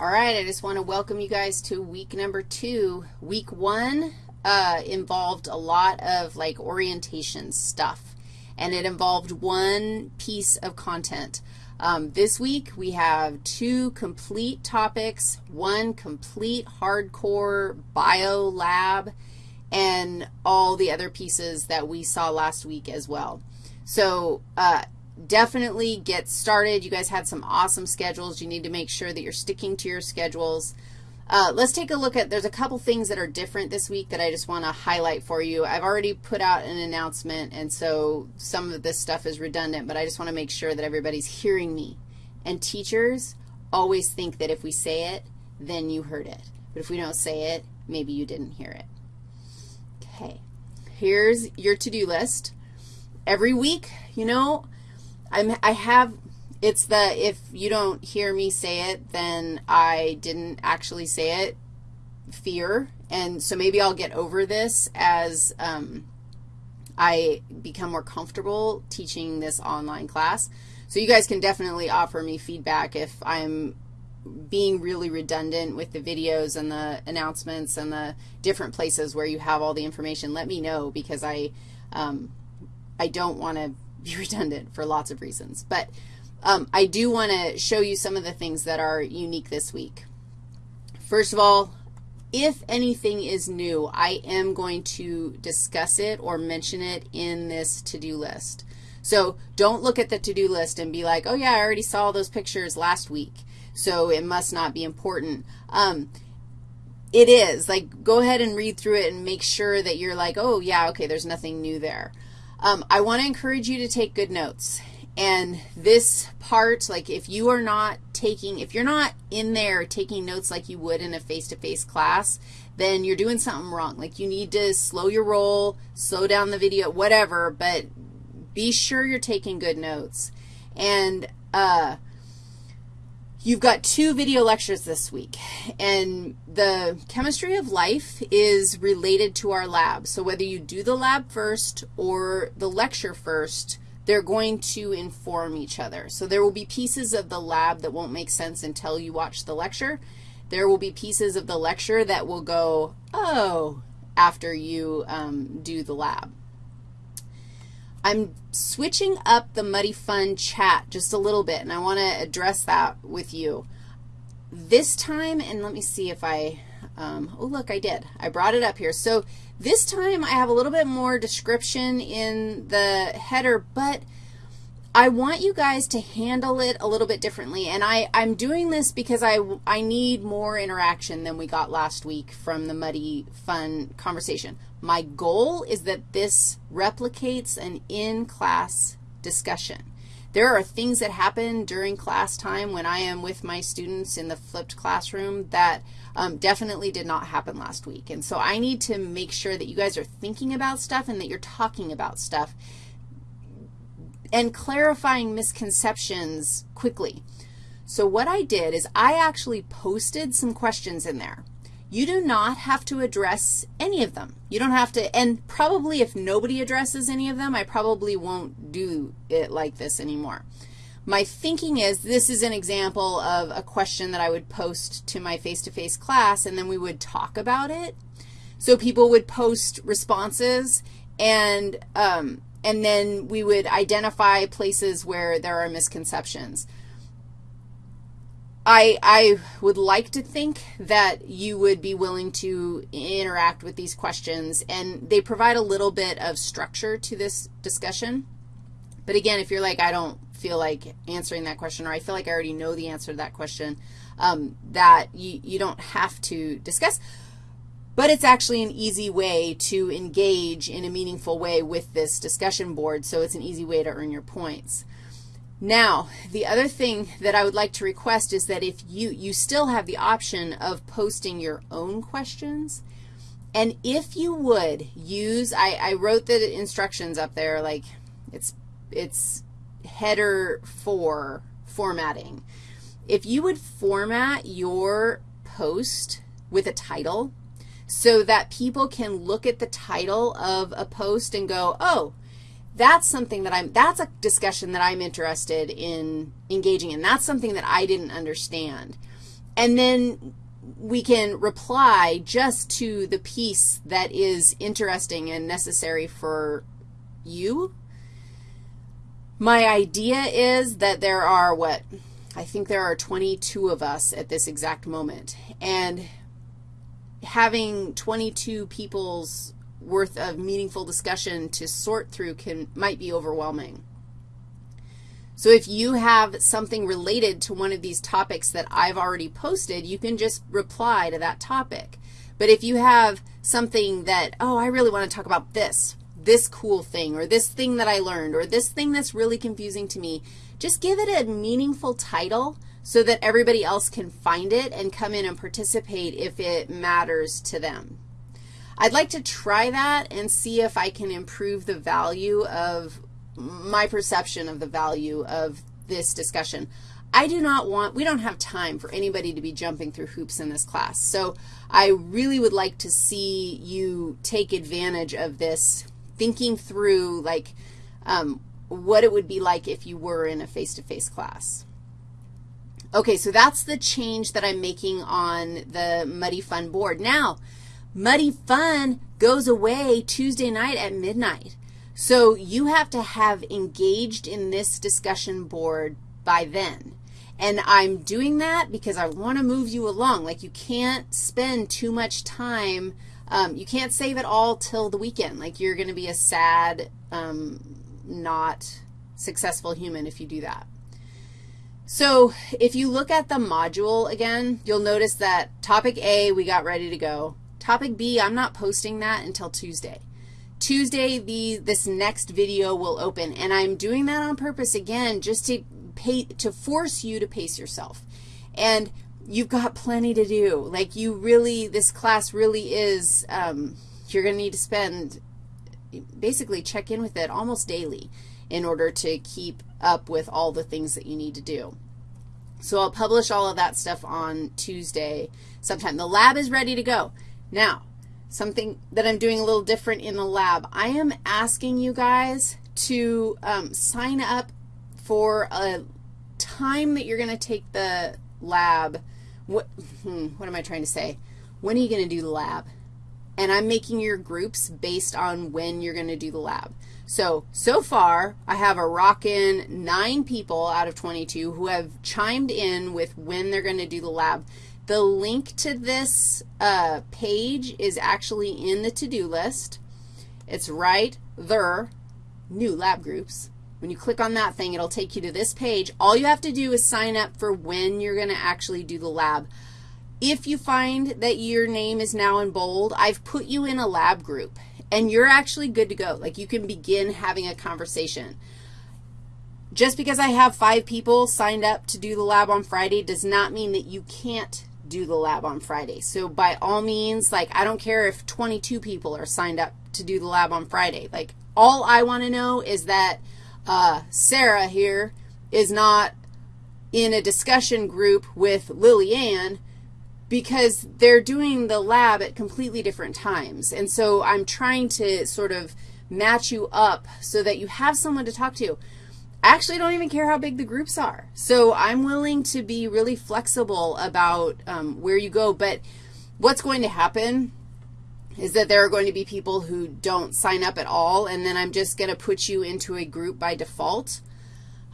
All right, I just want to welcome you guys to week number two. Week one uh, involved a lot of like orientation stuff, and it involved one piece of content. Um, this week we have two complete topics, one complete hardcore bio lab, and all the other pieces that we saw last week as well. So uh, definitely get started. You guys had some awesome schedules. You need to make sure that you're sticking to your schedules. Uh, let's take a look at, there's a couple things that are different this week that I just want to highlight for you. I've already put out an announcement, and so some of this stuff is redundant, but I just want to make sure that everybody's hearing me. And teachers always think that if we say it, then you heard it. But if we don't say it, maybe you didn't hear it. Okay, here's your to-do list. Every week, you know, I'm, I have, it's the if you don't hear me say it, then I didn't actually say it fear. And so maybe I'll get over this as um, I become more comfortable teaching this online class. So you guys can definitely offer me feedback if I'm being really redundant with the videos and the announcements and the different places where you have all the information. Let me know because I, um, I don't want to be redundant for lots of reasons. But um, I do want to show you some of the things that are unique this week. First of all, if anything is new, I am going to discuss it or mention it in this to-do list. So don't look at the to-do list and be like, oh, yeah, I already saw those pictures last week, so it must not be important. Um, it is. Like, go ahead and read through it and make sure that you're like, oh, yeah, okay, there's nothing new there. Um, I want to encourage you to take good notes. And this part, like if you are not taking, if you're not in there taking notes like you would in a face-to-face -face class, then you're doing something wrong. Like you need to slow your roll, slow down the video, whatever, but be sure you're taking good notes. And uh, You've got two video lectures this week, and the chemistry of life is related to our lab. So whether you do the lab first or the lecture first, they're going to inform each other. So there will be pieces of the lab that won't make sense until you watch the lecture. There will be pieces of the lecture that will go, oh, after you um, do the lab. I'm switching up the Muddy Fun chat just a little bit, and I want to address that with you. This time, and let me see if I, um, oh, look, I did. I brought it up here. So this time I have a little bit more description in the header, but I want you guys to handle it a little bit differently, and I, I'm doing this because I, I need more interaction than we got last week from the Muddy Fun conversation. My goal is that this replicates an in-class discussion. There are things that happen during class time when I am with my students in the flipped classroom that um, definitely did not happen last week. And so I need to make sure that you guys are thinking about stuff and that you're talking about stuff and clarifying misconceptions quickly. So what I did is I actually posted some questions in there. You do not have to address any of them. You don't have to, and probably if nobody addresses any of them, I probably won't do it like this anymore. My thinking is this is an example of a question that I would post to my face-to-face -face class, and then we would talk about it. So people would post responses, and um, and then we would identify places where there are misconceptions. I, I would like to think that you would be willing to interact with these questions, and they provide a little bit of structure to this discussion. But again, if you're like, I don't feel like answering that question, or I feel like I already know the answer to that question, um, that you, you don't have to discuss. But it's actually an easy way to engage in a meaningful way with this discussion board, so it's an easy way to earn your points. Now, the other thing that I would like to request is that if you, you still have the option of posting your own questions, and if you would use, I, I wrote the instructions up there, like it's, it's header 4 formatting. If you would format your post with a title, so that people can look at the title of a post and go, oh, that's something that I'm, that's a discussion that I'm interested in engaging in. That's something that I didn't understand. and then we can reply just to the piece that is interesting and necessary for you. My idea is that there are, what, I think there are 22 of us at this exact moment, and having 22 people's worth of meaningful discussion to sort through can might be overwhelming. So if you have something related to one of these topics that I've already posted, you can just reply to that topic. But if you have something that, oh, I really want to talk about this, this cool thing, or this thing that I learned, or this thing that's really confusing to me, just give it a meaningful title so that everybody else can find it and come in and participate if it matters to them. I'd like to try that and see if I can improve the value of my perception of the value of this discussion. I do not want, we don't have time for anybody to be jumping through hoops in this class. So I really would like to see you take advantage of this, thinking through, like, um, what it would be like if you were in a face-to-face -face class. Okay, so that's the change that I'm making on the Muddy Fun board. Now, Muddy Fun goes away Tuesday night at midnight. So you have to have engaged in this discussion board by then. And I'm doing that because I want to move you along. Like you can't spend too much time. Um, you can't save it all till the weekend. Like you're going to be a sad, um, not successful human if you do that. So if you look at the module again, you'll notice that topic A, we got ready to go. Topic B, I'm not posting that until Tuesday. Tuesday, the, this next video will open, and I'm doing that on purpose, again, just to, pay, to force you to pace yourself. And you've got plenty to do. Like you really, this class really is, um, you're going to need to spend, basically check in with it almost daily in order to keep up with all the things that you need to do. So I'll publish all of that stuff on Tuesday sometime. The lab is ready to go. Now, something that I'm doing a little different in the lab. I am asking you guys to um, sign up for a time that you're going to take the lab. What, hmm, what am I trying to say? When are you going to do the lab? And I'm making your groups based on when you're going to do the lab. So, so far, I have a rockin' nine people out of 22 who have chimed in with when they're going to do the lab. The link to this uh, page is actually in the to-do list. It's right there, new lab groups. When you click on that thing, it'll take you to this page. All you have to do is sign up for when you're going to actually do the lab. If you find that your name is now in bold, I've put you in a lab group, and you're actually good to go. Like you can begin having a conversation. Just because I have five people signed up to do the lab on Friday does not mean that you can't do the lab on Friday. So by all means, like, I don't care if 22 people are signed up to do the lab on Friday. Like, all I want to know is that uh, Sarah here is not in a discussion group with Lillian because they're doing the lab at completely different times. And so I'm trying to sort of match you up so that you have someone to talk to. I actually don't even care how big the groups are. So I'm willing to be really flexible about um, where you go. But what's going to happen is that there are going to be people who don't sign up at all, and then I'm just going to put you into a group by default.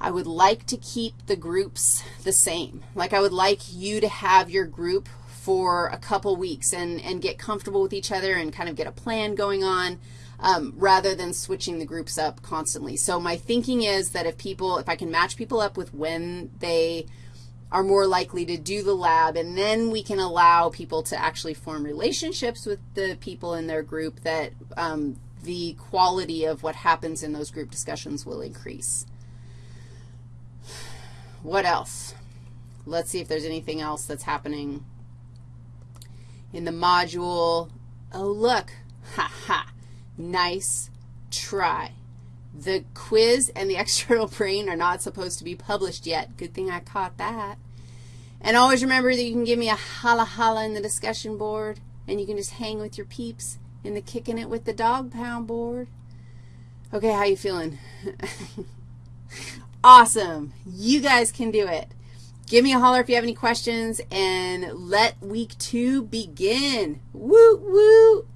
I would like to keep the groups the same. Like I would like you to have your group for a couple weeks and, and get comfortable with each other and kind of get a plan going on um, rather than switching the groups up constantly. So my thinking is that if people, if I can match people up with when they are more likely to do the lab, and then we can allow people to actually form relationships with the people in their group, that um, the quality of what happens in those group discussions will increase. What else? Let's see if there's anything else that's happening in the module. Oh, look. Ha, ha. Nice try. The quiz and the external brain are not supposed to be published yet. Good thing I caught that. And always remember that you can give me a holla holla in the discussion board, and you can just hang with your peeps in the kicking it with the dog pound board. Okay, how you feeling? awesome. You guys can do it. Give me a holler if you have any questions, and let week two begin. Woo, woo.